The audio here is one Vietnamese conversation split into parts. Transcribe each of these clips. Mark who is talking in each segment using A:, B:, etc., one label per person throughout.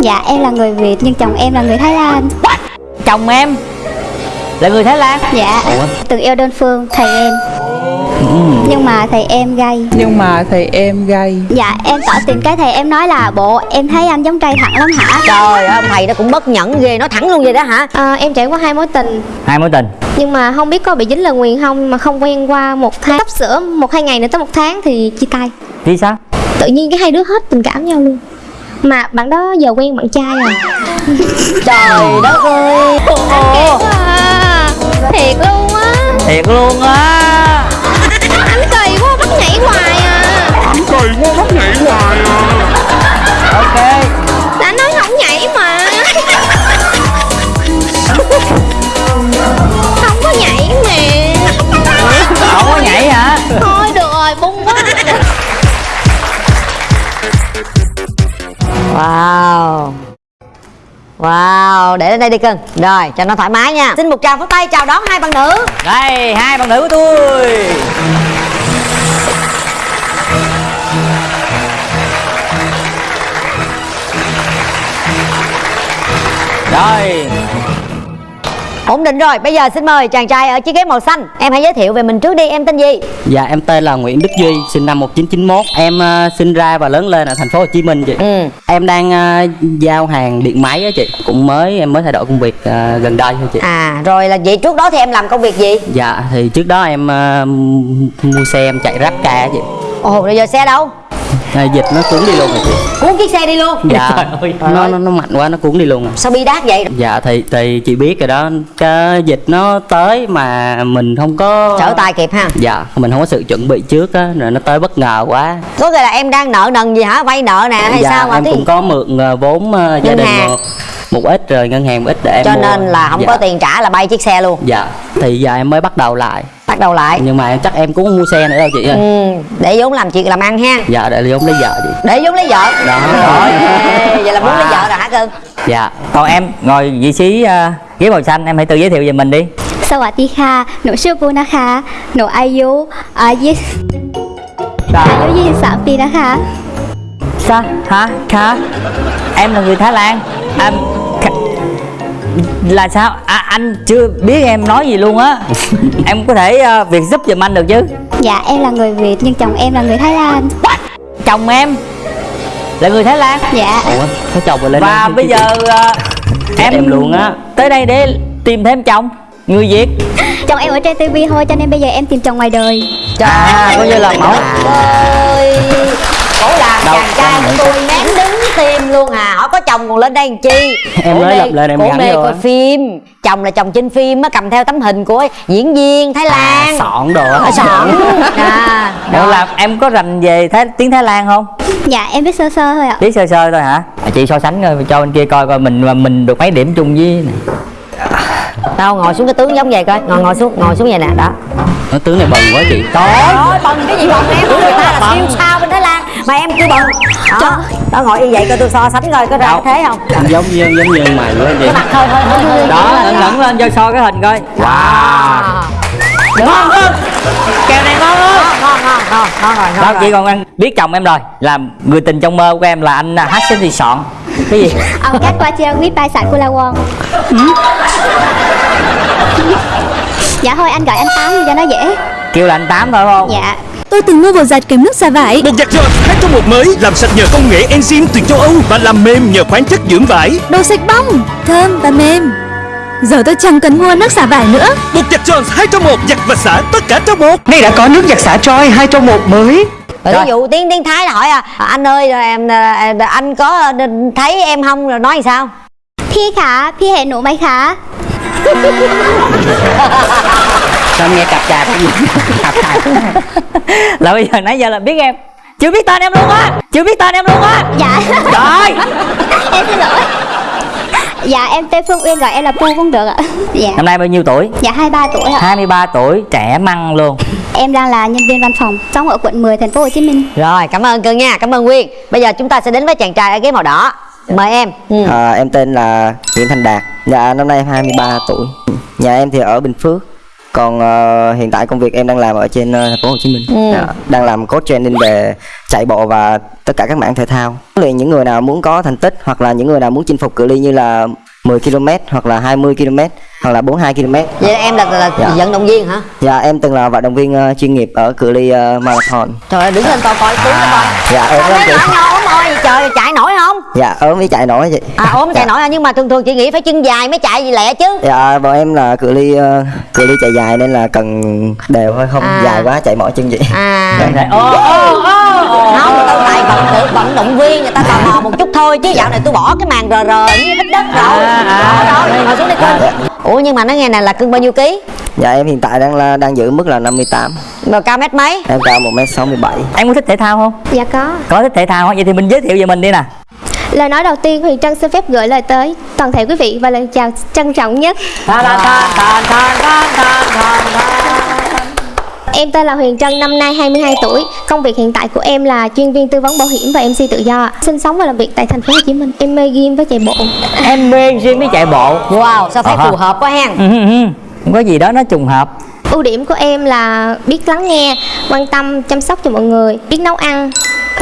A: Dạ em là người Việt nhưng chồng em là người Thái Lan.
B: Chồng em là người Thái Lan?
A: Dạ Từng yêu đơn phương thầy em. Nhưng mà thầy em gay.
C: Nhưng mà thầy em gay.
A: Dạ em tỏ tình cái thầy em nói là Bộ em thấy anh giống trai thẳng lắm hả?
D: Trời ơi ông thầy đó cũng bất nhẫn ghê Nó thẳng luôn vậy đó hả?
E: À, Em trải qua hai mối tình.
B: Hai mối tình.
E: Nhưng mà không biết có bị dính lời nguyền không Mà không quen qua một tháng. Sắp sửa một hai ngày nữa tới một tháng thì chia tay.
B: Vì sao?
E: Tự nhiên cái hai đứa hết tình cảm nhau luôn Mà bạn đó giờ quen bạn trai rồi
D: Trời đất ơi.
E: Ồ. À, thiệt luôn á.
B: Thiệt luôn á.
E: Anh kỳ quá bắt nhảy hoài à.
F: Cười quá bắt nhảy hoài à.
B: Ok
D: Wow. Wow, để lên đây đi cưng. Rồi, cho nó thoải mái nha. Xin một tràng pháo tay chào đón hai bạn nữ.
B: Đây, hai bạn nữ của tôi. Rồi.
D: Ổn định rồi, bây giờ xin mời chàng trai ở chiếc ghế màu xanh Em hãy giới thiệu về mình trước đi, em tên gì?
G: Dạ em tên là Nguyễn Đức Duy, sinh năm 1991. Em uh, sinh ra và lớn lên ở thành phố Hồ Chí Minh chị.
D: Ừ.
G: Em đang uh, giao hàng điện máy á chị. Cũng mới em mới thay đổi công việc uh, gần đây thôi chị.
D: À, rồi là vậy trước đó thì em làm công việc gì?
G: Dạ thì trước đó em uh, mua xe em chạy ráp ca á chị.
D: Ồ, rồi giờ xe đâu?
G: À, dịch nó cuốn đi luôn rồi chị.
D: Cuốn chiếc xe đi luôn
G: Dạ.
B: Trời ơi.
G: nó, nó nó mạnh quá nó cuốn đi luôn à.
D: Sao bi đát vậy?
G: Dạ thì thì chị biết rồi đó, cái dịch nó tới mà mình không có
D: Trở tay kịp ha
G: Dạ, mình không có sự chuẩn bị trước á, rồi nó tới bất ngờ quá.
D: Có nghĩa là em đang nợ nần gì hả? Vay nợ nè hay
G: dạ,
D: sao mà
G: em
D: tí-
G: cũng có mượn ờ, vốn ờ, gia đình
D: hàng.
G: một, một ít rồi ngân hàng một ít để em
D: Cho
G: mua.
D: nên là không
G: dạ.
D: có tiền trả là bay chiếc xe luôn
G: Dạ, thì giờ em mới bắt đầu lại.
D: Bắt đầu lại
G: Nhưng mà chắc em cũng không mua xe nữa đâu chị ơi.
D: ừ, Để vốn làm chuyện làm ăn ha
G: Dạ, để vốn lấy vợ chị.
D: Để vốn lấy vợ
G: Đó.
D: Rồi Vậy là muốn lấy
B: Wow.
D: vợ rồi hả cưng?
G: Dạ.
B: Còn em ngồi vị trí uh, ghế màu xanh Em hãy tự giới thiệu về mình đi
A: สวัสดีค่ะ หนูชื่อปูนะคะ หนูอายุอายุอายุ23 ปีนะคะ
B: Sao? Hả? Hả? Em là người Thái Lan à, Kha- là sao? À, anh chưa biết em nói gì luôn á. Em có thể ờ, việc giúp giùm anh được chứ?
A: Dạ em là người Việt nhưng chồng em là người Thái Lan.
B: Chồng em? Là người Thái Lan?
A: Dạ.
G: Ủa, có chồng rồi lên
B: Và bây giờ ờ, em,
G: em luôn á.
B: Tới đây để tìm thêm chồng Người Việt.
A: Chồng em ở trên TV thôi cho nên bây giờ em tìm chồng ngoài đời.
B: À coi như là mẫu.
D: ơi. Cổ làm chàng trai tôi ném đứng tim luôn à. Hỏi có chồng còn lên đây làm chi?
G: Em mới lập lên em gắn
D: mê coi phim. Chồng là chồng trên phim á cầm theo tấm hình của diễn viên Thái Lan.
G: Sọn đồ á.
D: Ở sọn. À,
B: Đó. là em có rành về Thái, tiếng Thái Lan không?
A: Dạ em biết sơ sơ thôi ạ.
B: Biết sơ sơ thôi hả? À, chị so sánh coi cho bên kia coi coi mình mà mình được mấy điểm chung với này.
D: Đâu ngồi xuống cái tướng giống vậy coi. Ngồi ngồi xuống ngồi xuống vậy nè đó.
G: Nó tướng này bần quá chị.
D: Trời ơi. bần cái gì bần em? Người ta là siêu sao Mà em kêu bần Đó, đó ngồi như vậy coi tôi so sánh coi có ra thế không?
G: Giống như giống như mày quá
D: mặt hơi hơi hơi hơi
B: Đó, ngẩng ngẩng lên cho so cái hình coi. Wow. Ngon hơn. Kèo này ngon hơn.
D: Ngon ngon ngon ngon rồi ngon
B: Đó, chị còn ăn biết chồng em rồi. Là người tình trong mơ của em là anh à, hát sinh thì sọn Cái gì?
A: Ông cắt qua chia quý tài sản của La Won Dạ thôi anh gọi anh Tám cho nó dễ.
B: Kêu là anh Tám thôi không?
A: Dạ
H: Tôi từng mua bột giặt kèm nước xả vải
F: Bột giặt Jones 2 trong một mới làm sạch nhờ công nghệ enzyme từ châu Âu và làm mềm nhờ khoáng chất dưỡng vải.
H: Đồ sạch bong, thơm và mềm Giờ tôi chẳng cần mua nước xả vải nữa
F: Bột giặt Jones 2 trong một giặt và xả tất cả trong một. Nay đã có nước giặt xả Troy 2 trong một mới.
D: Rồi
B: Rồi.
D: ví dụ tiếng tiếng Thái là hỏi à anh ơi rồi em à, anh có thấy em không rồi nói làm sao
A: พี่คะพี่เห็นหนูไหมคะ
G: Sao em nghe cặp gì? Cặp chạp.
B: Là bây giờ nãy giờ là biết em. Chưa biết tên em luôn á. Chưa biết tên em luôn á.
A: Dạ.
B: Trời.
A: Em xin lỗi. Dạ em tên Phương Uyên gọi em là Pu cũng được ạ. Dạ.
B: Năm nay bao nhiêu tuổi?
A: Dạ 23 tuổi ạ.
B: 23 tuổi, trẻ măng luôn.
A: Em đang là nhân viên văn phòng Sống ở quận 10 thành phố Hồ Chí Minh.
D: Rồi cảm ơn cưng nha cảm ơn Nguyên. Bây giờ chúng ta sẽ đến với chàng trai ở ghế màu đỏ. Mời em. Ừ.
I: À, em tên là Nguyễn Thành Đạt. Dạ năm nay em 23 tuổi. Nhà em thì ở Bình Phước còn ờ, hiện tại công việc em đang làm ở trên ờ, thành phố Hồ Chí Minh.
D: Ừ.
I: Dạ, đang làm coach training về chạy bộ và tất cả các mảng thể thao. Liền những người nào muốn có thành tích hoặc là những người nào muốn chinh phục cự ly như là 10 km hoặc là 20 km hoặc là 42 km
D: vậy là em là, là
I: Dạ.
D: vận động viên hả?
I: Dạ em từng là vận động viên ờ, chuyên nghiệp ở cự ly ờ, marathon.
D: Trời ơi đứng lên coi coi nó coi.
I: Dạ em
D: mấy nhỏ nhỏ ốm trời chạy nổi
I: dạ ốm với chạy nổi chị.
D: À ốm chạy nổi à, nhưng mà thường thường chị nghĩ phải chân dài mới chạy gì lẹ chứ.
I: Dạ bọn em là cự ly ờ, cự ly chạy dài nên là cần đều thôi không
D: À.
I: dài quá chạy mỏi chân chị.
D: À.
B: Ô, ô, ô, ô.
D: không tôi tại vận tự vận động viên người ta tò mò một chút thôi chứ dạo này tôi bỏ cái màn rờ rờ với ít đất rồi.
B: À,
D: đó đó ngồi xuống đi cưng ủa nhưng mà nó nghe này là cưng bao nhiêu ký?
I: Dạ em hiện tại đang là đang giữ mức là 58
D: rồi cao mét mấy?
I: Em cao 1m67
B: em có thích thể thao không?
E: Dạ có.
B: Có thích thể thao không? Vậy thì mình giới thiệu về mình đi nè
E: Lời nói đầu tiên Huyền Trân xin phép gửi lời tới toàn thể quý vị và lời chào trân trọng nhất. Em tên là Huyền Trân, năm nay 22 tuổi. Công việc hiện tại của em là chuyên viên tư vấn bảo hiểm và MC tự do. Sinh sống và làm việc tại thành phố Hồ Chí Minh. Em mê gym với chạy bộ.
B: em mê riêng với chạy bộ
D: wow sao thấy
B: ha.
D: phù hợp quá hen
B: không có gì đó nó trùng hợp
E: Ưu điểm của em là biết lắng nghe, quan tâm, chăm sóc cho mọi người, biết nấu ăn.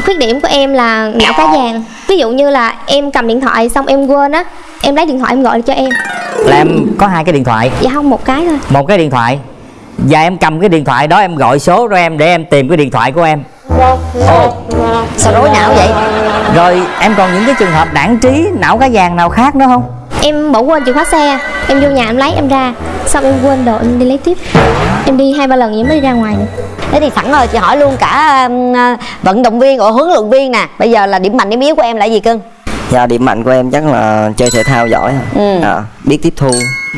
E: Khuyết điểm của em là não cá vàng. Ví dụ như là em cầm điện thoại xong em quên á, em lấy điện thoại em gọi cho em.
B: là em có hai cái điện thoại
E: Dạ không một cái thôi.
B: một cái điện thoại và em cầm cái điện thoại đó em gọi số cho em để em tìm cái điện thoại của em ồ
D: sao rối não vậy
B: rồi em còn những cái trường hợp đảng trí não cá vàng nào khác nữa không
E: Em bỏ quên chìa khóa xe, em vô nhà em lấy em ra, xong em quên đồ em đi lấy tiếp. Em đi hai ba lần vậy mới đi ra ngoài nữa.
D: thế thì sẵn rồi chị hỏi luôn cả uh, vận động viên or huấn luyện viên nè bây giờ là điểm mạnh điểm yếu của em là gì cưng
I: dạ điểm mạnh của em chắc là chơi thể thao giỏi
D: Ừ.
I: à, biết tiếp thu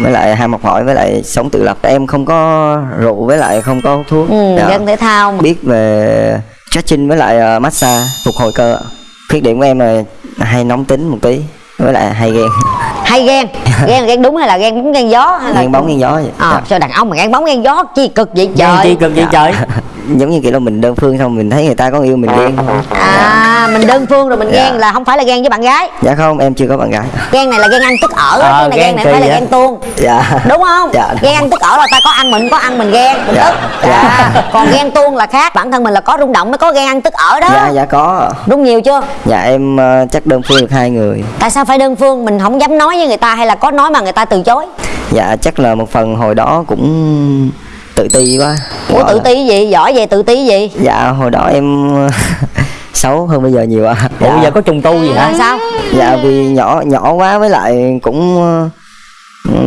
I: với lại ham học hỏi với lại sống tự lập em không có rượu với lại không có thuốc
D: ừ,
I: Dạ.
D: dân thể thao mà.
I: biết về stretching với lại ờ, massage phục hồi cơ khuyết điểm của em là hay nóng tính một tí với lại hay ghen.
D: Hay ghen? Ghen ghen đúng hay là ghen bóng ghen gió hay là
I: ghen bóng ghen gió vậy.
D: À,
I: Dạ.
D: sao đàn ông mà ghen bóng ghen gió chi cực vậy
B: Ghen
D: trời
B: chi cực vậy trời
I: giống như kiểu là mình đơn phương xong mình thấy người ta có yêu mình ghen
D: à mình đơn phương rồi mình
I: Dạ.
D: ghen là không phải là ghen với bạn gái.
I: Dạ không em chưa có bạn gái.
D: Ghen này là ghen ăn tức ở
B: Ờ,
D: chứ này
B: ghen
D: ghen này phải là ghen tuông.
I: Dạ.
D: Đúng không?
I: Dạ.
D: ghen ăn tức ở là ta có ăn mình có ăn mình ghen mình
I: Dạ.
D: tức.
I: Dạ.
D: dạ. còn ghen tuông là khác bản thân mình là có rung động mới có ghen ăn tức ở đó.
I: Dạ dạ có.
D: Rung nhiều chưa?
I: Dạ em ờ, chắc đơn phương được hai người.
D: Tại sao phải đơn phương? Mình không dám nói với người ta hay là có nói mà người ta từ chối?
I: Dạ chắc là một phần hồi đó cũng tự ti quá.
D: Ủa tự ti gì? Giỏi về tự ti gì?
I: Dạ hồi đó em xấu hơn bây giờ nhiều ạ.
B: Ủa
I: dạ.
B: bây giờ có trùng tu gì hả?
D: Sao?
I: Dạ vì nhỏ nhỏ quá với lại cũng ờ,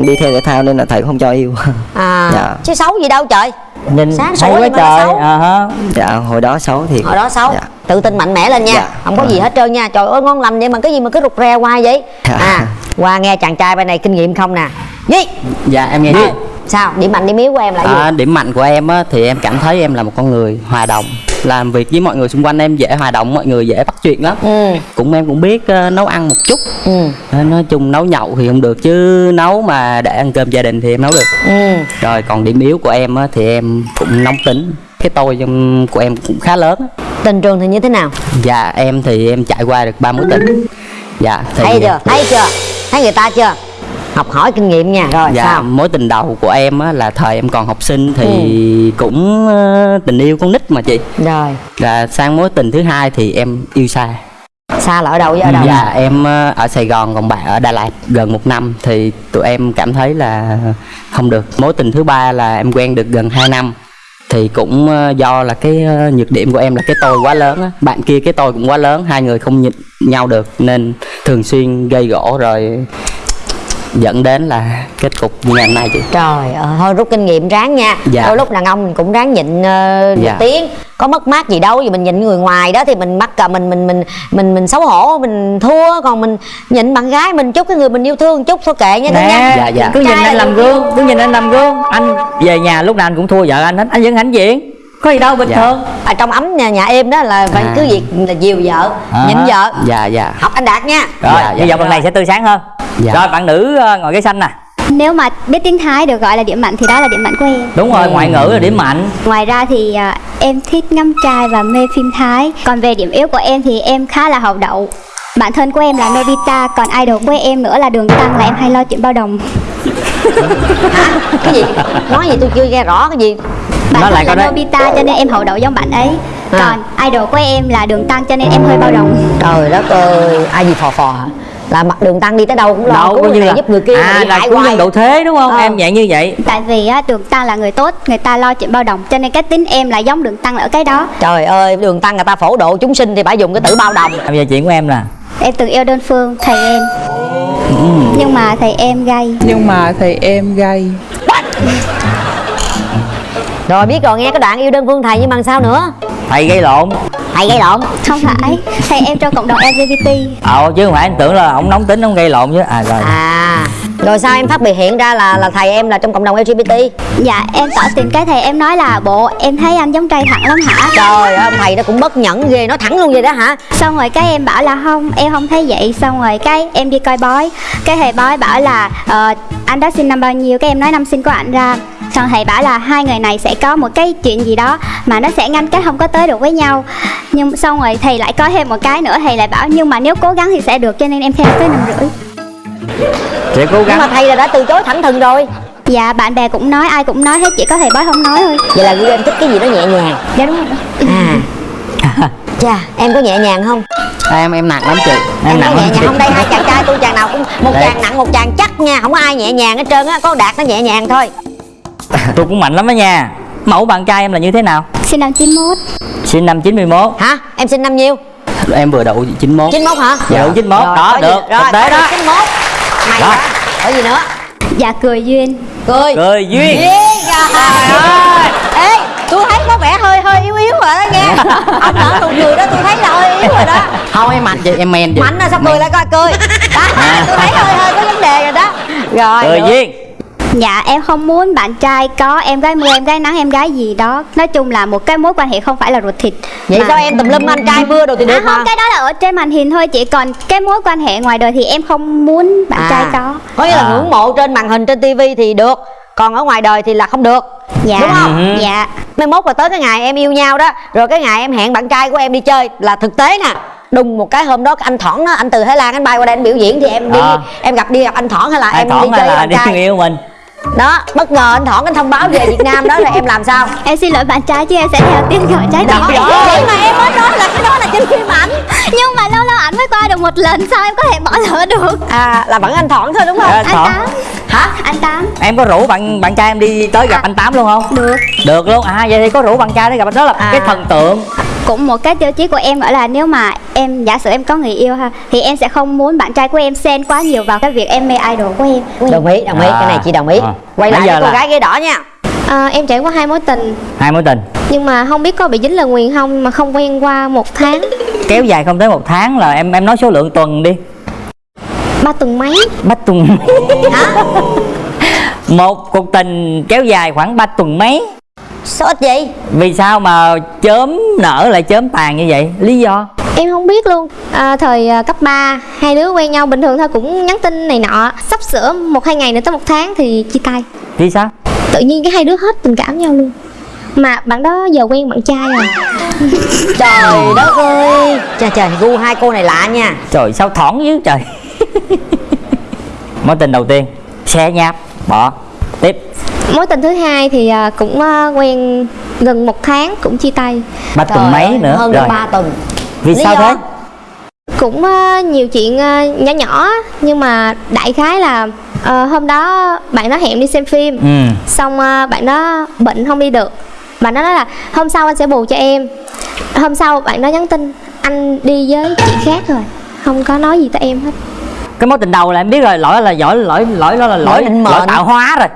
I: đi theo thể thao nên là thầy không cho yêu.
D: À
I: Dạ.
D: chứ xấu gì đâu trời.
B: Nhìn
D: Sáng sủa
B: quá trời
D: xấu.
B: à ha.
I: Dạ hồi đó xấu thì
D: hồi đó xấu.
I: dạ.
D: tự tin mạnh mẽ lên nha.
I: Dạ.
D: không có gì hết trơn nha. Trời ơi ngon lành vậy mà cái gì mà cứ rụt rè hoài vậy?
I: Dạ.
D: à qua nghe chàng trai bên này kinh nghiệm không nè. Gì
G: dạ em nghe chị
D: sao? Điểm mạnh điểm yếu của em là gì?
G: À, điểm mạnh của em á, thì em cảm thấy em là một con người hòa đồng. Làm việc với mọi người xung quanh em dễ hòa đồng mọi người dễ bắt chuyện lắm.
D: Ừ.
G: Cũng em cũng biết ờ, nấu ăn một chút.
D: Ừ.
G: Ờ, nói chung nấu nhậu thì không được chứ nấu mà để ăn cơm gia đình thì em nấu được.
D: Ừ.
G: Rồi còn điểm yếu của em á, thì em cũng nóng tính. Cái tôi trong của em cũng khá lớn
D: tình trường thì như thế nào?
G: Dạ em thì em trải qua được ba mối tình. Dạ thì
D: thấy chưa? thấy chưa? Thấy người ta chưa học hỏi kinh nghiệm nha. Rồi
G: dạ
D: sao?
G: mối tình đầu của em á, là thời em còn học sinh thì
D: Ừ.
G: cũng ờ, tình yêu con nít mà chị.
D: Rồi.
G: Là sang mối tình thứ hai thì em yêu xa
D: xa là ở đâu? Với ở đâu?
G: Dạ em ờ, ở Sài Gòn còn bạn ở Đà Lạt gần một năm. Thì tụi em cảm thấy là không được. Mối tình thứ ba là em quen được gần 2 năm. Thì cũng ờ, do là cái nhược điểm của em là cái tôi quá lớn á. Bạn kia cái tôi cũng quá lớn hai người không nhịn nhau được nên thường xuyên gây gỗ rồi dẫn đến là kết cục như ngày hôm nay chị
D: Trời ơi, thôi rút kinh nghiệm ráng nha.
G: Dạ.
D: Đôi lúc đàn ông mình cũng ráng nhịn uh,
G: Dạ.
D: tiếng. Có mất mát gì đâu, vì mình nhịn người ngoài đó thì mình mắc cả mình mình mình mình mình xấu hổ, mình thua. Còn mình nhịn bạn gái mình chút cái người mình yêu thương chút thôi kệ nha cưng nha.
G: Dạ, dạ.
B: cứ nhìn anh
D: là
B: làm gương cứ nhìn anh làm gương. Anh về nhà lúc nào anh cũng thua vợ anh hết. Anh vẫn hãnh diện có gì đâu bình
G: Dạ.
B: thường.
D: Ở trong ấm nhà, nhà em đó là phải
G: À.
D: cứ việc là dìu vợ,
B: À.
D: nhịn vợ.
G: Dạ dạ.
D: Học anh Đạt nha.
B: Rồi
G: Dạ, dạ.
B: vọng lần này sẽ tươi sáng hơn.
G: Dạ.
B: rồi bạn nữ ờ, ngồi ghế xanh nè.
A: Nếu mà biết tiếng Thái được gọi là điểm mạnh thì đó là điểm mạnh của em.
B: Đúng rồi ngoại ngữ là điểm mạnh.
A: Ngoài ra thì à, em thích ngắm trai và mê phim Thái. Còn về điểm yếu của em thì em khá là hậu đậu. Bạn thân của em là Nobita Còn idol của em nữa là Đường Tăng là em hay lo chuyện bao đồng.
D: Cái gì? Nói gì tôi chưa nghe rõ cái gì
A: bạn
B: Nói lại
A: là
B: đấy.
A: Nobita cho nên em hậu đậu giống bạn ấy.
D: À.
A: còn idol của em là đường tăng cho nên em hơi bao đồng.
D: Trời đất ơi ai gì phò phò hả? là mặt đường tăng đi tới đâu cũng lo
B: đâu có
D: người
B: như là
D: giúp người kia
B: à là
D: hoài.
B: nhân độ thế đúng không?
D: Ờ.
B: em dạng như vậy.
A: Tại vì á, đường tăng là người tốt người ta lo chuyện bao đồng cho nên cái tính em là giống đường tăng ở cái đó.
D: Trời ơi đường tăng người ta phổ độ chúng sinh thì phải dùng cái tử bao đồng.
B: Bây giờ chuyện của em là
A: em từng yêu đơn phương thầy em. Nhưng mà thầy em gay.
C: Nhưng mà thầy em gay
D: rồi biết rồi nghe cái đoạn yêu đơn phương thầy nhưng mà sao nữa?
B: Thầy gây lộn.
D: Thầy gây lộn?
A: Không phải thầy em trong cộng đồng LGBT
B: ờ chứ không phải anh tưởng là ông nóng tính ông gây lộn chứ. À rồi.
D: À rồi sao em phát biểu hiện ra là là thầy em là trong cộng đồng LGBT
A: dạ em tỏ tình cái thầy em nói là bộ em thấy anh giống trai thẳng lắm hả?
D: Trời ơi ông thầy đó cũng bất nhẫn ghê nói thẳng luôn vậy đó hả?
A: Xong rồi cái em bảo là không em không thấy vậy. Xong rồi cái em đi coi bói. Cái thầy bói bảo là ờ, anh đó sinh năm bao nhiêu? Cái em nói năm sinh của anh ra xong thầy bảo là hai người này sẽ có một cái chuyện gì đó mà nó sẽ ngăn cách không có tới được với nhau. Nhưng xong rồi thầy lại có thêm một cái nữa thầy lại bảo nhưng mà nếu cố gắng thì sẽ được cho nên em theo tới năm rưỡi.
B: Sẽ cố
D: nhưng
B: gắng
D: mà thầy là đã từ chối thẳng thừng rồi.
A: Dạ bạn bè cũng nói ai cũng nói hết chỉ có thầy bói không nói thôi.
D: Vậy là em thích cái gì đó nhẹ nhàng.
A: Dạ đúng rồi.
D: À. Chà em có nhẹ nhàng không?
G: Em em nặng lắm chị.
D: Em,
B: nặng
D: có nhẹ
B: lắm
D: nhàng không? Đây hai chàng trai tôi chàng nào cũng một
B: Đây.
D: chàng nặng một chàng chắc nha. Không có ai nhẹ nhàng hết trơn á có đạt nó nhẹ nhàng thôi
B: tôi cũng mạnh lắm đó nha. Mẫu bạn trai em là như thế nào?
A: Sinh năm 91
B: sinh năm 91
D: hả? Em sinh năm nhiêu?
G: Em vừa đậu 91
D: 91 hả?
B: Dạ. 91
D: Rồi,
B: đó được.
D: Rồi
B: thực tế đó.
D: 91 mày
B: Đó.
D: đó có gì nữa?
A: Dạ cười duyên.
D: Cười.
B: Cười duyên.
D: Duyên, trời ơi. Ê tôi thấy có vẻ hơi hơi yếu yếu rồi đó nghe ông nở nụ cười đó tôi thấy là hơi yếu rồi đó.
G: Không em mạnh. Chị em men chị
D: mạnh là sao cười lại coi cười. Đó tôi thấy hơi hơi có vấn đề rồi đó. Rồi
B: cười
D: được.
B: duyên
A: Dạ em không muốn bạn trai có em gái mưa em gái nắng em gái gì đó. Nói chung là một cái mối quan hệ không phải là ruột thịt
D: vậy
A: Mà-
D: sao em tùm lum anh trai mưa đồ thì
A: À
D: được
A: không
D: mà?
A: cái đó là ở trên màn hình thôi chị Còn cái mối quan hệ ngoài đời thì em không muốn bạn trai có.
D: có nghĩa là
B: À.
D: ngưỡng mộ trên màn hình trên tivi thì được còn ở ngoài đời thì là không được.
A: Dạ.
D: Đúng không?
B: Ừ.
A: Dạ.
D: Mai mốt là tới cái ngày em yêu nhau đó rồi cái ngày em hẹn bạn trai của em đi chơi là thực tế nè. Đùng một cái hôm đó anh thỏn anh từ thái lan anh bay qua đây anh biểu diễn thì em đi
B: À.
D: em gặp đi gặp anh thỏn hay là
B: ai
D: em đi
B: thoảng
D: chơi
B: hay là đi người yêu mình
D: đó bất ngờ anh thỏn anh thông báo về việt nam đó rồi em làm sao?
A: Em xin lỗi bạn trai chứ em sẽ theo tiếng gọi trái
D: đó
A: tim.
D: vậy mà em mới nói là cái đó là trên phim ảnh.
A: Nhưng mà lâu lâu ảnh mới qua được một lần Sao em có thể bỏ lỡ được?
D: À là vẫn anh thỏn thôi đúng không?
B: Ờ,
A: Anh
B: Thỏn.
A: Tám.
D: Hả?
A: Anh Tám.
B: Em có rủ bạn bạn trai em đi tới gặp anh tám luôn không?
A: Được.
B: Được luôn. À vậy thì có rủ bạn trai tới gặp anh đó là
D: À.
B: cái thần tượng
A: cũng một cái tiêu chí của em gọi là nếu mà em giả sử em có người yêu ha thì em sẽ không muốn bạn trai của em xen quá nhiều vào cái việc em mê idol của em.
D: Đồng ý đồng ý
B: À.
D: cái này chị đồng ý.
B: À.
D: quay lại
B: Bây giờ
D: với cô
B: là-
D: gái ghế đỏ nha.
E: À, em trải qua hai mối tình.
B: Hai mối tình.
E: Nhưng mà không biết có bị dính lời nguyền không mà không quen qua một tháng.
B: Kéo dài không tới một tháng là em em nói số lượng tuần đi.
E: Ba tuần mấy?
B: Bắt tuần một cuộc tình kéo dài khoảng 3 tuần mấy
D: sao ít vậy?
B: Vì sao mà chớm nở lại chớm tàn như vậy? Lý do?
E: Em không biết luôn. À, thời à, cấp 3 hai đứa quen nhau bình thường thôi cũng nhắn tin này nọ. Sắp sửa một hai ngày nữa tới một tháng thì chia tay.
B: Vì sao?
E: Tự nhiên cái hai đứa hết tình cảm nhau luôn. Mà bạn đó giờ quen bạn trai rồi
D: trời đất ơi! Trời trời gu hai cô này lạ nha.
B: Trời sao thỏn dữ trời. Mối tình đầu tiên xe nháp bỏ. Tiếp
E: mối tình thứ hai thì à, cũng à, quen gần một tháng cũng chia tay.
B: Ba tuần mấy
D: ơi,
B: nữa?
D: hơn
B: rồi.
D: 3 tuần.
B: Vì
D: Lý
B: sao
D: do?
B: thế?
E: Cũng à, nhiều chuyện à, nhỏ nhỏ nhưng mà đại khái là à, hôm đó bạn đó hẹn đi xem phim.
B: Ừ.
E: Xong à, bạn đó bệnh không đi được. Bạn đó nói là hôm sau anh sẽ bù cho em. Hôm sau bạn đó nhắn tin anh đi với chị khác rồi không có nói gì tới em hết.
B: Cái mối tình đầu là em biết rồi lỗi là lỗi lỗi lỗi đó là lỗi lỗi tạo hóa rồi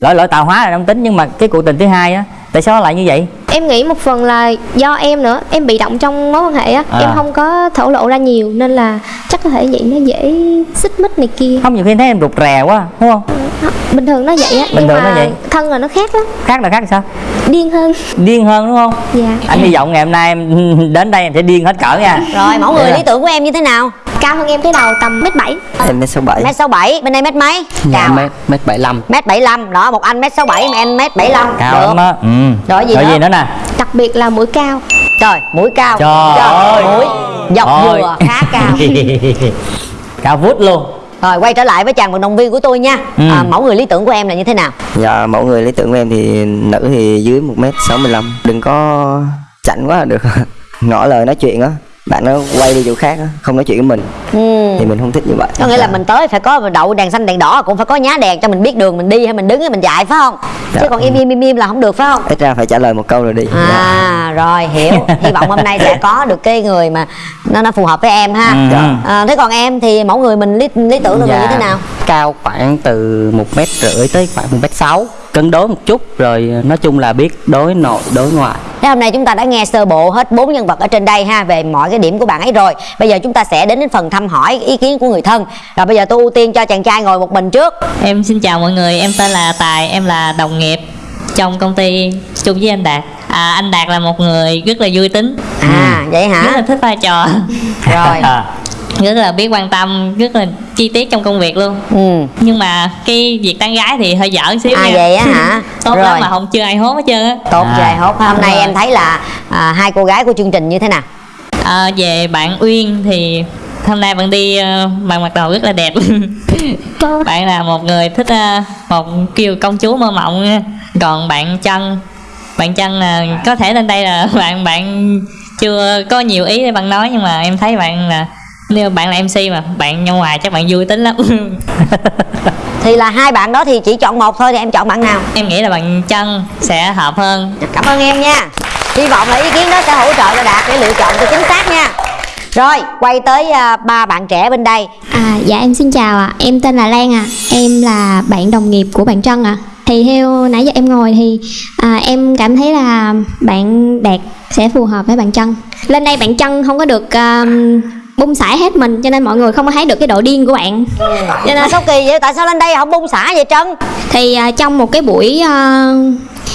B: lỗi lỗi tạo hóa là không tính nhưng mà cái cuộc tình thứ hai á tại sao nó lại như vậy?
E: Em nghĩ một phần là do em nữa em bị động trong mối quan hệ á
B: À.
E: em không có thổ lộ ra nhiều nên là chắc có thể vậy nó dễ xích mích này kia.
B: Không nhiều khi thấy em rụt rè quá đúng không?
E: Bình thường nó vậy á
B: Bình
E: nhưng
B: thường nó vậy.
E: thân là nó khác lắm.
B: Khác là khác sao?
E: Điên hơn.
B: Điên hơn đúng không?
E: Dạ.
B: Anh hy vọng ngày hôm nay em đến đây em sẽ điên hết cỡ nha.
D: Rồi mẫu người
B: Dạ.
D: lý tưởng của em như thế nào
E: cao hơn em cái đầu tầm mét bảy?
I: Em mét sáu bảy.
D: Mét sáu bảy bên đây mét mấy?
G: Dạ,
D: cao
G: mét mét bảy lăm.
D: Mét bảy lăm đó một anh mét sáu bảy mà em mét bảy lăm.
B: Cao
D: được.
B: lắm á. Ừ.
D: Rồi gì
B: rồi
D: nữa?
B: gì nữa nè?
E: Đặc biệt là mũi cao.
D: Trời mũi cao.
B: Trời ơi.
D: mũi dọc
B: Ôi.
D: dừa khá cao.
B: Cao vút luôn.
D: Rồi quay trở lại với chàng vận động viên của tôi nha.
I: Ừ.
D: à, mẫu người lý tưởng của em là như thế nào?
I: Dạ mẫu người lý tưởng của em thì nữ thì dưới 1m65 Đừng có chảnh quá là được. Ngỏ lời nói chuyện á Bạn nó quay đi chỗ khác á Không nói chuyện với mình.
D: Ừ.
I: Thì mình không thích như vậy.
D: Có nghĩa là mình tới phải có đậu đèn xanh đèn đỏ cũng phải có nhá đèn cho mình biết đường mình đi hay mình đứng hay mình chạy phải không? Chứ
I: Dạ.
D: còn im im im im là không được phải không?
I: Ít ra phải trả lời một câu rồi đi.
D: À rồi hiểu. Hy vọng hôm nay sẽ có được cái người mà nó nó phù hợp với em ha.
G: Ừ.
D: à, thế còn em thì mẫu người mình lý, lý tưởng là người như thế nào?
G: Cao khoảng từ một mét rưỡi tới khoảng một mét sáu cân đối một chút rồi nói chung là biết đối nội đối ngoại
D: Thế hôm nay chúng ta đã nghe sơ bộ hết bốn nhân vật ở trên đây ha về mọi cái điểm của bạn ấy rồi. Bây giờ chúng ta sẽ đến đến phần thăm hỏi ý kiến của người thân. Rồi bây giờ tôi ưu tiên cho chàng trai ngồi một mình trước.
J: Em xin chào mọi người, em tên là Tài, em là đồng nghiệp trong công ty chung với anh Đạt. À, anh Đạt là một người rất là vui tính.
D: À vậy
J: Rất là
D: hả?
J: thích vai trò.
D: Rồi.
J: rất là biết quan tâm, rất là chi tiết trong công việc luôn.
D: Ừ.
J: Nhưng mà cái việc tán gái thì hơi dở xíu
D: À,
J: nha.
D: vậy á hả?
J: Tốt
D: Rồi.
J: lắm mà không chưa ai hốt hết trơn á.
D: Tốt
J: À.
D: trời hốt. Hôm nay
J: Rồi.
D: em thấy là à, hai cô gái của chương trình như thế nào?
J: À, về bạn Uyên thì hôm nay bạn đi ờ, bạn mặc đồ rất là đẹp bạn là một người thích ờ, một kiều công chúa mơ mộng còn bạn chân bạn chân là có thể lên đây là bạn bạn chưa có nhiều ý để bạn nói nhưng mà em thấy bạn là nếu bạn là mc mà bạn nhau ngoài chắc bạn vui tính lắm
D: Thì là hai bạn đó thì chỉ chọn một thôi thì em chọn bạn nào?
J: em nghĩ là bạn chân sẽ hợp hơn
D: Cảm ơn em nha. Hy vọng là ý kiến đó sẽ hỗ trợ cho Đạt để lựa chọn cho chính xác nha. Rồi, quay tới à, ba bạn trẻ bên đây.
E: À dạ em xin chào ạ, em tên là Lan ạ, em là bạn đồng nghiệp của bạn Trân ạ. Thì theo nãy giờ em ngồi thì à, em cảm thấy là bạn Đạt sẽ phù hợp với bạn Trân. Lên đây bạn Trân không có được um, bung xả hết mình cho nên mọi người không có thấy được cái độ điên của bạn.
D: Cho nên sao kỳ vậy? Tại sao lên đây không bung xả vậy Trân?
E: Thì à, trong một cái buổi à,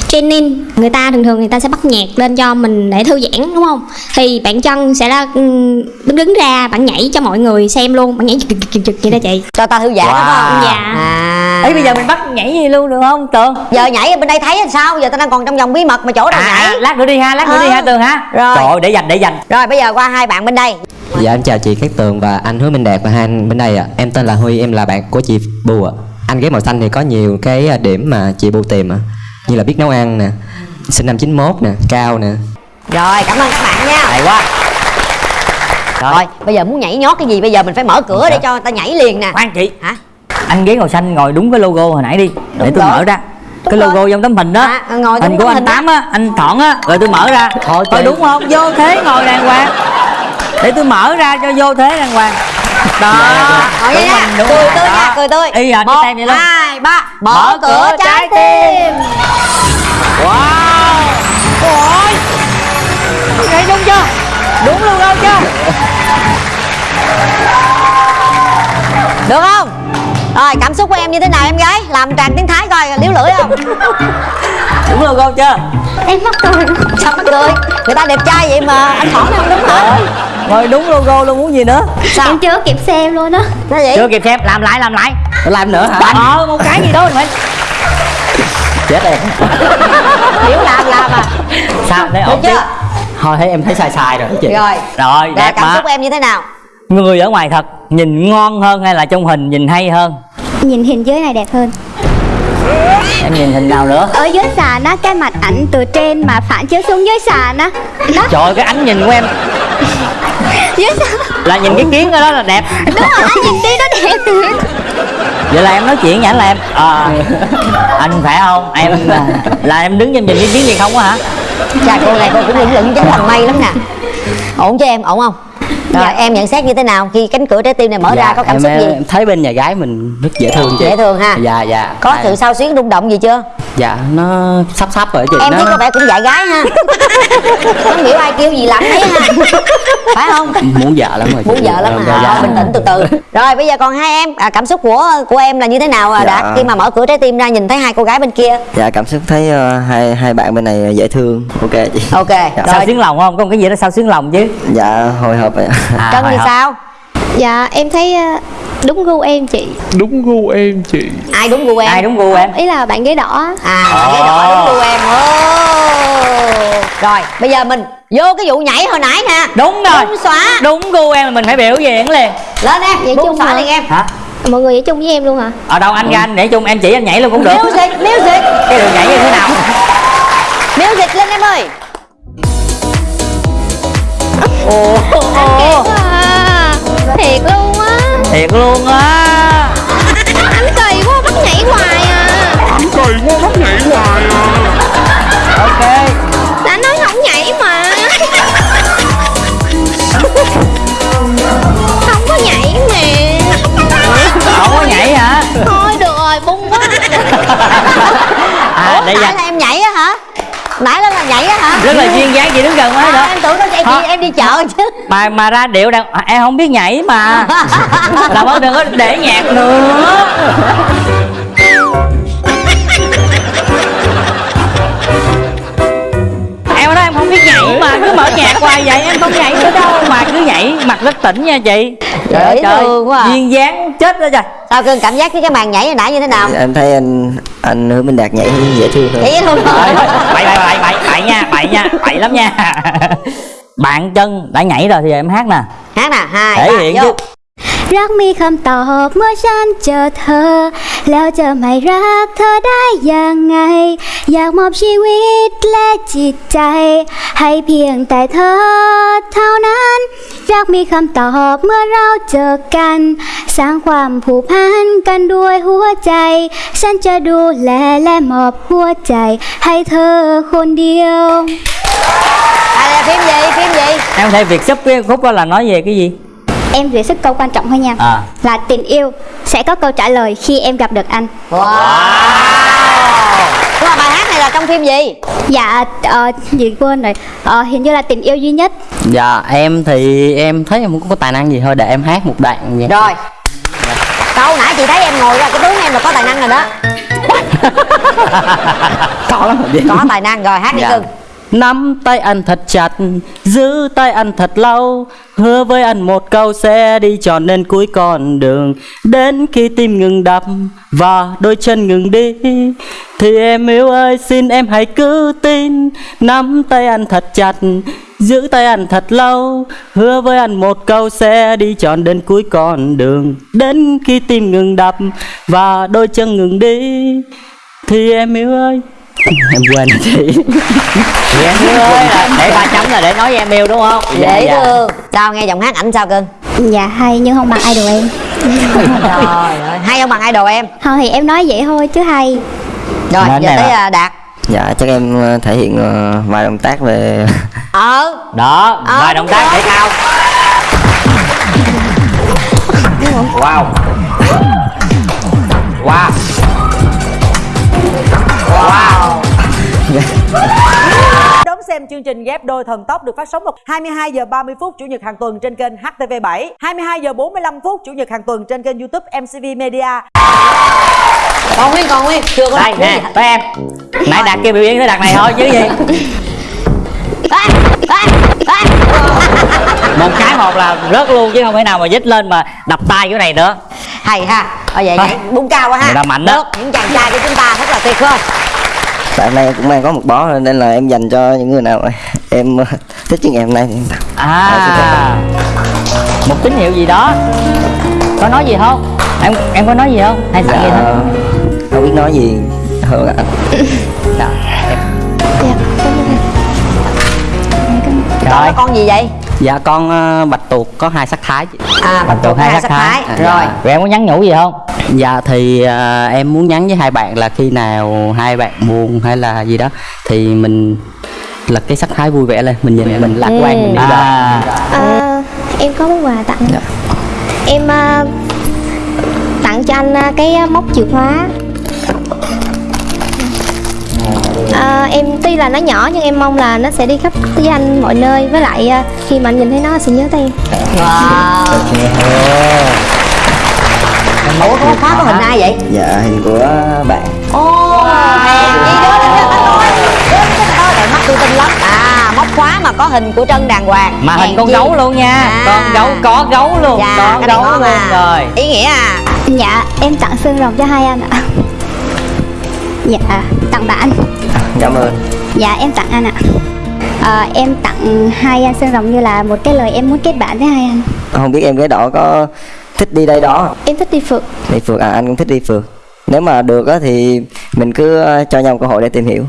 E: training người ta thường thường người ta sẽ bắt nhạc lên cho mình để thư giãn đúng không thì bạn chân sẽ là ừm, đứng đứng ra bạn nhảy cho mọi người xem luôn bạn nhảy chực chực chực vậy đó chị
D: cho ta thư giãn đúng không?
E: dạ
D: À.
B: ấy bây giờ mình bắt nhảy gì luôn được không tường
D: giờ nhảy ở bên đây thấy làm sao giờ ta đang còn trong vòng bí mật mà chỗ nào
B: à,
D: nhảy
B: lát nữa đi ha lát nữa đi
D: Ờ.
B: ha tường ha
D: Rồi.
B: trời ơi để dành để dành
D: rồi bây giờ qua hai bạn bên đây
K: Dạ em chào chị Cát Tường và anh Hứa Minh Đạt và hai anh bên đây ạ. Em tên là Huy, em là bạn của chị Bù ạ. Anh ghé màu xanh thì có nhiều cái à, điểm mà chị Bù tìm ạ. Như là biết nấu ăn nè, sinh năm 91 nè, cao nè.
D: rồi cảm ơn các bạn nha.
B: Hay quá.
D: Rồi. bây giờ muốn nhảy nhót cái gì? Bây giờ mình phải mở cửa để cho người ta nhảy liền nè.
B: Khoan chị.
D: Hả?
B: Anh ghế màu xanh ngồi đúng cái logo hồi nãy đi để tôi
D: rồi.
B: mở ra. Cái logo trong tấm hình đó.
D: À, ngồi
B: hình
D: đúng
B: của anh tám á anh thọn á rồi tôi mở ra. Thôi đúng không? Vô thế ngồi đàng hoàng để tôi mở ra cho vô thế đàng hoàng. Đó đúng
D: nha
B: mình, đúng
D: cười tươi nha cười tươi
B: y hệt cái tem vậy luôn.
D: hai ba. Mở cửa trái tim.
B: wow. Ôi. Vậy đúng chưa? Đúng logo chưa
D: được không? Rồi cảm xúc của em như thế nào em gái? Làm tràn tiếng thái coi liếu lưỡi không?
B: Đúng logo chưa
E: em mắc cười.
D: Sao mắc cười? Người ta đẹp trai vậy mà anh hỏi không đúng hả
B: ngồi đúng logo luôn muốn gì nữa?
D: Sao?
E: Em chưa kịp xem luôn đó
D: sao vậy
B: chưa kịp xem làm lại làm lại.
K: Làm nữa hả?
B: ờ một cái gì đó phải.
K: Chết em.
D: hiểu làm làm à.
B: Sao thấy ổn
D: chưa?
B: chưa
K: Thôi thấy em thấy sai sai rồi chị.
D: rồi.
B: Rồi
D: rồi
B: đẹp
D: cảm
B: mà.
D: xúc của em như thế nào?
B: Người ở ngoài thật nhìn ngon hơn hay là trong hình nhìn hay hơn?
A: Nhìn hình dưới này đẹp hơn.
B: Em nhìn hình nào nữa?
A: Ở dưới sàn á, cái mặt ảnh từ trên mà phản chiếu xuống dưới sàn á. Đó,
B: trời ơi, cái ánh nhìn của em
A: sàn
B: là nhìn cái kiến ở đó là đẹp.
A: Đúng rồi, anh nhìn tí nó đẹp.
B: Vậy là em nói chuyện với là em ờ anh phải không? Em là, em đứng em nhìn cái kiến gì không á hả?
D: Chà cô này cô cũng lững lững giống thằng mây lắm nè. Ổn cho em ổn không? Rồi em nhận xét như thế nào khi cánh cửa trái tim này mở ra có cảm
G: em,
D: xúc gì?
G: em thấy bên nhà gái mình rất dễ thương chị
D: dễ thương ha.
G: Dạ dạ.
D: Có
G: À,
D: sự sao xuyến rung động gì chưa
G: dạ nó sắp sắp rồi chị
D: em
G: nó
D: thấy có vẻ cũng dạy gái ha. Không hiểu ai kêu gì làm đấy ha. Phải không?
G: Muốn vợ lắm rồi
D: muốn vợ lắm
G: Dạ,
D: hả
G: dạ.
D: Thôi, bình tĩnh từ từ. Rồi bây giờ còn hai em à, cảm xúc của của em là như thế nào à,
I: Dạ.
D: đạt khi mà mở cửa trái tim ra nhìn thấy hai cô gái bên kia.
I: Dạ cảm xúc thấy ờ, hai hai bạn bên này dễ thương. Ok chị.
D: Ok
B: sao
D: rồi.
B: Xuyến lòng không? Có một cái gì đó sao xuyến lòng chứ?
I: Dạ hồi hộp vậy.
B: À,
D: trân
B: hồi
D: thì
B: hộp.
D: sao
E: dạ em thấy ờ, đúng gu em chị.
C: Đúng gu em chị.
D: Ai đúng gu em?
B: Ai đúng gu em?
E: Ý là bạn ghế đỏ.
D: À cái đó đúng gu em. Ồ. rồi bây giờ mình vô cái vụ nhảy hồi nãy nè.
B: Đúng rồi.
D: Bung xóa
B: đúng gu em mình phải biểu diễn liền.
D: Lên em
E: Vậy chung
D: xóa
E: hả?
D: liền em.
B: Hả?
E: Mọi người nhảy chung với em luôn hả?
B: Ở đâu anh ra anh? Nhảy chung em chỉ anh nhảy luôn cũng được.
D: Music music.
B: Cái đường nhảy như thế nào?
D: Music lên em ơi.
B: Ồ ồ
E: à, thiệt luôn á.
B: Thiệt luôn á.
E: Anh kỳ quá bắt nhảy hoài à.
F: Anh cười quá bắt nhảy hoài à.
B: Ok.
E: Đã nói không nhảy mà. Không có nhảy mà
B: không có nhảy hả?
E: Thôi được rồi bung quá.
B: À
D: Ủa,
B: đây
D: nãy
B: là
D: em nhảy á hả? Nãy là là nhảy á hả?
B: Rất là duyên dáng chị đứng gần quá
D: à,
B: đó
D: em tưởng nó em đi em đi chợ chứ
B: mà mà ra điệu đang à, em không biết nhảy mà. Làm ơn đừng có để nhạc nữa. Em nói em không biết nhảy mà cứ mở nhạc hoài vậy em không nhảy nữa đâu mà cứ nhảy mặt rất tỉnh nha chị.
D: Dễ thương quá à.
B: duyên dáng chết đó trời.
D: Sao cưng cảm giác với cái màn nhảy hồi nãy như thế nào?
I: Em thấy anh anh hứa minh đạt nhảy dễ thương hơn.
D: Dễ thương
B: Trời ơi, bậy bậy bậy bậy bậy nha bậy nha bậy lắm nha bạn chân đã nhảy rồi thì em hát nè.
D: Hát nè hai
B: thể hiện
D: vô.
B: Rắc
A: mi không tỏ mưa chân chờ thơ. Leo chờ mày rắc thơ đai dài ngày. อเธอ แล้วจะไม่รักเธอได้ยังไง อยากมอบชีวิตและจิตใจ ให้เพียงแต่เธอเท่านั้น รักมีคำตอบเมื่อเราเจอกัน สร้างความผูกพันกันด้วยหัวใจ ฉันจะดูแลและมอบหัวใจ ให้เธอคนเดียว
D: à là phim gì phim gì
B: em thấy việc sắp cái khúc đó là nói về cái gì
A: Em vừa sức câu quan trọng thôi nha
B: à
A: Là tình yêu sẽ có câu trả lời khi em gặp được anh
D: wow nhưng mà bài hát này là trong phim gì?
A: Dạ, ờ, gì quên rồi. Ờ, Hình như là tình yêu duy nhất.
G: Dạ em thì em thấy em không có tài năng gì thôi để em hát một đoạn vậy.
D: Rồi. Câu nãy chị thấy em ngồi ra cái tướng em là có tài năng rồi đó.
G: Có lắm rồi
D: có tài năng rồi hát đi
G: Dạ.
D: cưng
G: Nắm tay anh thật chặt, giữ tay anh thật lâu. Hứa với anh một câu sẽ đi tròn đến cuối con đường. Đến khi tim ngừng đập và đôi chân ngừng đi Thì em yêu ơi xin em hãy cứ tin. Nắm tay anh thật chặt, giữ tay anh thật lâu. Hứa với anh một câu sẽ đi tròn đến cuối con đường. Đến khi tim ngừng đập và đôi chân ngừng đi Thì em yêu ơi Em quên rồi chị.
B: Em yêu ơi là để ba chấm là để nói với em yêu đúng không?
D: Dễ
B: Dạ, dạ.
D: thương. Sao nghe giọng hát ảnh sao cưng?
A: Dạ hay nhưng không bằng idol em.
D: Trời ơi hay không bằng idol em?
A: Thôi thì em nói vậy thôi chứ hay.
D: Rồi giờ tới
I: là-
D: à, đạt.
I: Dạ chắc em ờ, thể hiện ờ, vài động tác về
D: ờ.
B: Đó
D: Ờ,
B: vài động tác thể thao. wow. Wow wow.
L: Đón xem chương trình ghép đôi thần tốc được phát sóng vào 22 giờ 30 phút chủ nhật hàng tuần trên kênh HTV7, 22 giờ 45 phút chủ nhật hàng tuần trên kênh YouTube MCV Media.
D: còn nguyên còn nguyên chưa có
B: đây nè tới em. Nãy đặt kia biểu diễn tới đặt này thôi chứ gì. Một cái một là rớt luôn chứ không thể nào mà dít lên mà đập tay cái này nữa
D: hay ha. Ở vậy
B: Thôi.
D: nhảy bung cao quá ha.
B: Ta mạnh đó.
D: Được, những chàng trai của chúng ta rất là tuyệt không
I: tại hôm nay cũng mang có một bó nên là em dành cho những người nào em thích chương ngày hôm nay thì em tặng.
B: À. Một tín hiệu gì đó. Có nói gì không? Em em có nói gì không? Hay tặng gì
I: dạ,
B: thôi.
I: không biết nói gì. Hơn ạ.
B: Dạ,
D: con con gì vậy?
G: Dạ con ờ, bạch tuộc có hai sắc thái. Chị
D: à bạch tuộc hai sắc thái.
G: À,
D: rồi.
G: Dạ.
B: rồi em có nhắn nhủ gì không?
G: Dạ thì ờ, em muốn nhắn với hai bạn là khi nào hai bạn buồn hay là gì đó Thì mình là cái sắc thái vui vẻ lên. Mình nhìn mình lạc quan mình đi
B: à
G: lên
E: à, Em có món quà tặng.
I: Dạ.
E: Em à, tặng cho anh à, cái à, móc chìa khóa à, Em tuy là nó nhỏ nhưng em mong là nó sẽ đi khắp với anh mọi nơi. Với lại à, khi mà anh nhìn thấy nó sẽ nhớ tới em.
D: Wow ủa có khóa có hình ai vậy?
I: Dạ hình của bạn.
D: Ồ, hèn gì đó là cái tôi Trời mắt tôi tin lắm. À, móc khóa mà có hình của Trân đàng hoàng.
B: Mà hình con gấu luôn nha.
D: À.
B: con gấu có gấu luôn
D: Dạ,
B: có gấu luôn
D: à.
B: rồi.
D: Ý nghĩa à?
A: Dạ em tặng xương rồng cho hai anh ạ. Dạ tặng bạn
I: cảm ơn.
A: Dạ em tặng anh ạ. Ờ, Em tặng hai anh xương rồng như là một cái lời em muốn kết bạn với hai anh.
I: Không biết em gái đỏ có thích đi đây đó
E: em thích đi phượt.
I: Đi phượt à anh cũng thích đi phượt. Nếu mà được á thì mình cứ ờ, cho nhau cơ hội để tìm hiểu.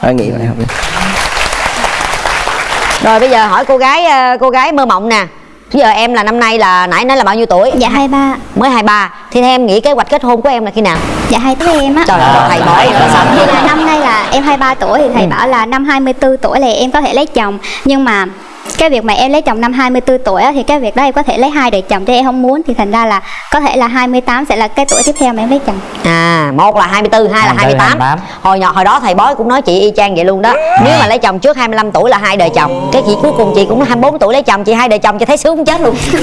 I: Anh nghĩ vậy không
D: rồi bây giờ hỏi cô gái ờ, cô gái mơ mộng nè. Bây giờ em là năm nay là nãy nói là bao nhiêu tuổi?
A: Dạ 23
D: mới 23 thì em nghĩ kế hoạch kết hôn của em là khi nào?
A: Dạ hai tháng em á.
D: Trời ơi thầy là sao
A: thì là năm nay em 23 tuổi thì thầy
D: Ừ.
A: bảo là năm 24 tuổi là em có thể lấy chồng nhưng mà cái việc mà em lấy chồng năm 24 tuổi á, thì cái việc đó em có thể lấy hai đời chồng chứ em không muốn. Thì thành ra là có thể là 28 sẽ là cái tuổi tiếp theo mà em lấy chồng.
D: À một là 24 hai là
B: 24,
D: 28
B: 28.
D: hồi nhỏ hồi đó thầy bói cũng nói chị y chang vậy luôn đó. Nếu mà lấy chồng trước 25 tuổi là hai đời chồng. Cái chị cuối cùng chị cũng 24 tuổi lấy chồng chị hai đời chồng chị thấy sướng chết luôn.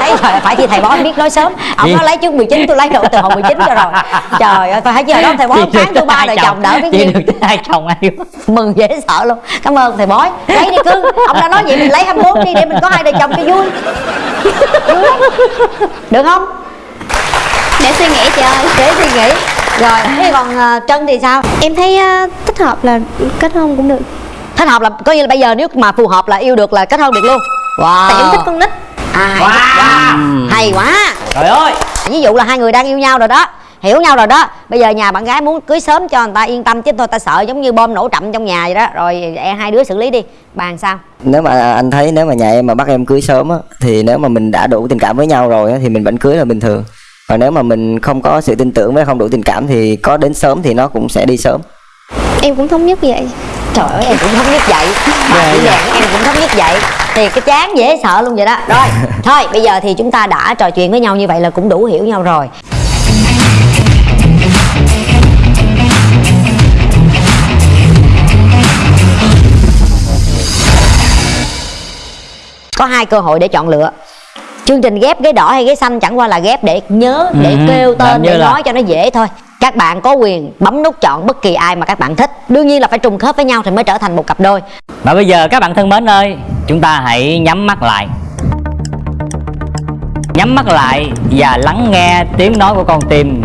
D: Thấy phải, phải thì thầy bói biết nói sớm. Ông nói lấy trước 19 tôi lấy rồi từ hồi 19 cho rồi. Trời ơi phải chứ hồi đó thầy bói phán tôi ba đời
B: chồng,
D: đỡ biết
B: chị
D: nhiêu
B: được hai chồng ai.
D: Mừng dễ sợ luôn. Cảm ơn thầy bói. Lấy đi cưng ông đã nói vậy mình lấy 24 đi để mình có hai đời chồng cho vui. Vui. được không?
A: Để suy nghĩ chị ơi.
D: Để suy nghĩ. Rồi thế còn ờ, trân thì sao?
E: Em thấy ờ, thích hợp là kết hôn cũng được.
D: Thích hợp là coi như là bây giờ nếu mà phù hợp là yêu được là kết hôn được luôn. Wow.
E: Tại em thích con nít.
D: À, wow. wow. hay quá.
B: Trời ơi.
D: Ví dụ là hai người đang yêu nhau rồi đó hiểu nhau rồi đó. Bây giờ nhà bạn gái muốn cưới sớm cho người ta yên tâm chứ thôi ta sợ giống như bom nổ trậm trong nhà vậy đó. Rồi e hai đứa xử lý đi. Bàn sao?
I: Nếu mà anh thấy nếu mà nhà em mà bắt em cưới sớm á thì nếu mà mình đã đủ tình cảm với nhau rồi á thì mình vẫn cưới là bình thường. Còn nếu mà mình không có sự tin tưởng với không đủ tình cảm thì có đến sớm thì nó cũng sẽ đi sớm.
E: Em cũng thống nhất vậy.
D: Trời ơi em cũng thống nhất vậy. Bà chỉ đèn em cũng thống nhất vậy. Thì cái chán dễ sợ luôn vậy đó. Rồi thôi bây giờ thì chúng ta đã trò chuyện với nhau như vậy là cũng đủ hiểu nhau rồi có hai cơ hội để chọn lựa. Chương trình ghép ghế đỏ hay ghế xanh chẳng qua là ghép để nhớ để
B: Ừ,
D: kêu tên để
B: là-
D: nói cho nó dễ thôi. Các bạn có quyền bấm nút chọn bất kỳ ai mà các bạn thích. Đương nhiên là phải trùng khớp với nhau thì mới trở thành một cặp đôi.
B: Và bây giờ các bạn thân mến ơi Chúng ta hãy nhắm mắt lại. Nhắm mắt lại và lắng nghe tiếng nói của con tim.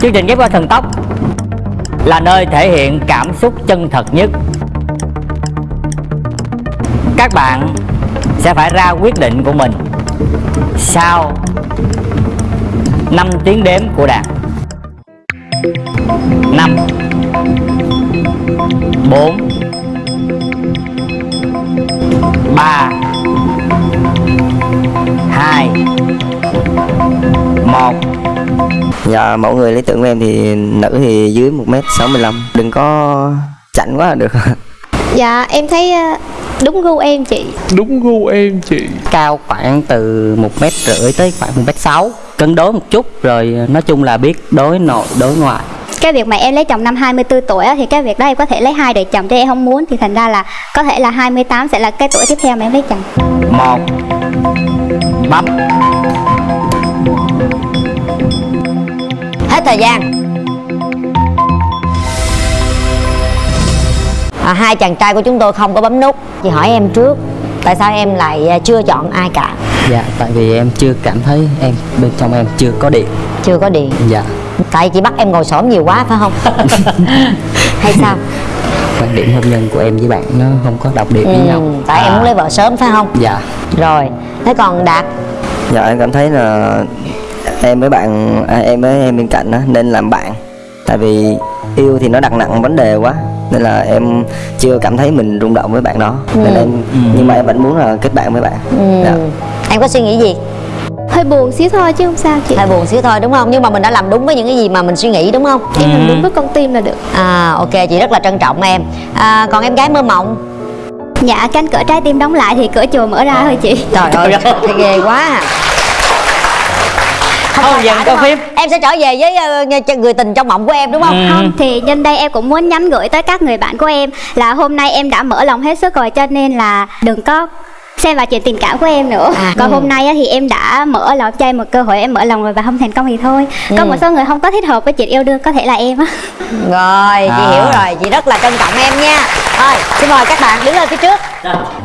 B: Chương trình ghép qua thần tốc Là nơi thể hiện cảm xúc chân thật nhất Các bạn sẽ phải ra quyết định của mình Sau 5 tiếng đếm của đàn 5 4 3 2 1
I: Dạ mẫu người lý tưởng của em thì nữ thì dưới 1m65 Đừng có chảnh quá là được.
E: Dạ em thấy ờ, đúng gu em chị.
C: Đúng gu em chị.
G: Cao khoảng từ một mét rưỡi tới khoảng một mét sáu. Cân đối một chút rồi nói chung là biết đối nội đối ngoại.
A: Cái việc mà em lấy chồng năm 24 tuổi á, thì cái việc đó em có thể lấy hai đời chồng chứ em không muốn. Thì thành ra là có thể là 28 sẽ là cái tuổi tiếp theo mà em lấy chồng.
B: 1 Bấm.
D: Hết thời gian à, hai chàng trai của chúng tôi không có bấm nút. Chị hỏi em trước tại sao em lại à, chưa chọn ai cả?
G: Dạ tại vì em chưa cảm thấy em bên trong em chưa có điện.
D: Chưa có điện.
G: Dạ.
D: Tại chị bắt em ngồi xổm nhiều quá phải không? Hay sao?
G: Quan điểm hôn nhân của em với bạn nó không có điệu với
D: ừ,
G: nhau.
D: tại em muốn lấy vợ sớm phải không?
G: Dạ.
D: Rồi thế còn đạt?
I: Dạ em cảm thấy là em với bạn à, em với em bên cạnh á nên làm bạn. Tại vì yêu thì nó đặt nặng vấn đề quá nên là em chưa cảm thấy mình rung động với bạn đó. Nên
D: Ừ.
I: em nhưng mà em vẫn muốn là kết bạn với bạn.
D: Ừ.
I: Dạ.
D: em có suy nghĩ gì?
E: Hơi buồn xíu thôi chứ không sao chị.
D: Hơi buồn xíu thôi đúng không? Nhưng mà mình đã làm đúng với những cái gì mà mình suy nghĩ đúng không?
E: Em làm đúng với con tim là được.
D: À ok chị rất là trân trọng em. À, còn em gái mơ mộng?
A: Dạ cánh cửa trái tim đóng lại thì cửa chùa mở ra thôi chị.
D: trời ơi thấy ghê quá à.
B: Không dần có phim.
D: em sẽ trở về với ờ, người tình trong mộng của em đúng không?
A: Không thì nhân đây em cũng muốn nhắn gửi tới các người bạn của em là hôm nay em đã mở lòng hết sức rồi cho nên là đừng có xem vào chuyện tình cảm của em nữa.
D: À,
A: còn
D: ừ.
A: hôm nay á thì em đã mở lòng cho em một cơ hội em mở lòng rồi và không thành công thì thôi. Có
D: Ừ.
A: một số người không có thích hợp với chuyện yêu đương có thể là em á.
D: Rồi chị
B: À.
D: hiểu rồi. Chị rất là trân trọng em nha. Thôi xin mời các bạn đứng lên phía trước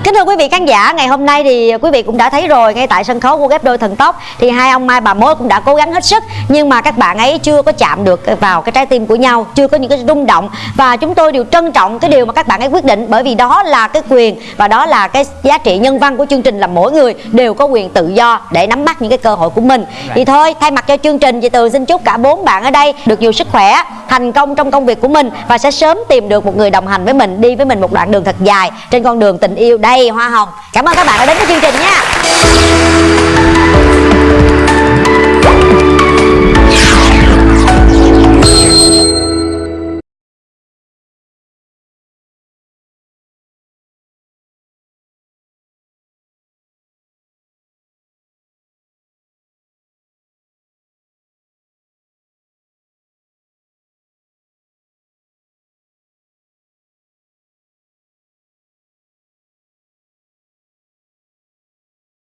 D: Kính thưa quý vị khán giả, ngày hôm nay thì quý vị cũng đã thấy rồi ngay tại sân khấu của ghép đôi thần tốc thì hai ông Mai bà Mối cũng đã cố gắng hết sức nhưng mà các bạn ấy chưa có chạm được vào cái trái tim của nhau, chưa có những cái rung động và chúng tôi đều trân trọng cái điều mà các bạn ấy quyết định bởi vì đó là cái quyền và đó là cái giá trị nhân văn của chương trình là mỗi người đều có quyền tự do để nắm bắt những cái cơ hội của mình. Thì thôi, thay mặt cho chương trình chị Tường xin chúc cả bốn bạn ở đây được nhiều sức khỏe, thành công trong công việc của mình và sẽ sớm tìm được một người đồng hành với mình, đi với mình một đoạn đường thật dài trên con đường tình yêu đầy hoa hồng. Cảm ơn các bạn đã đến với chương trình nha.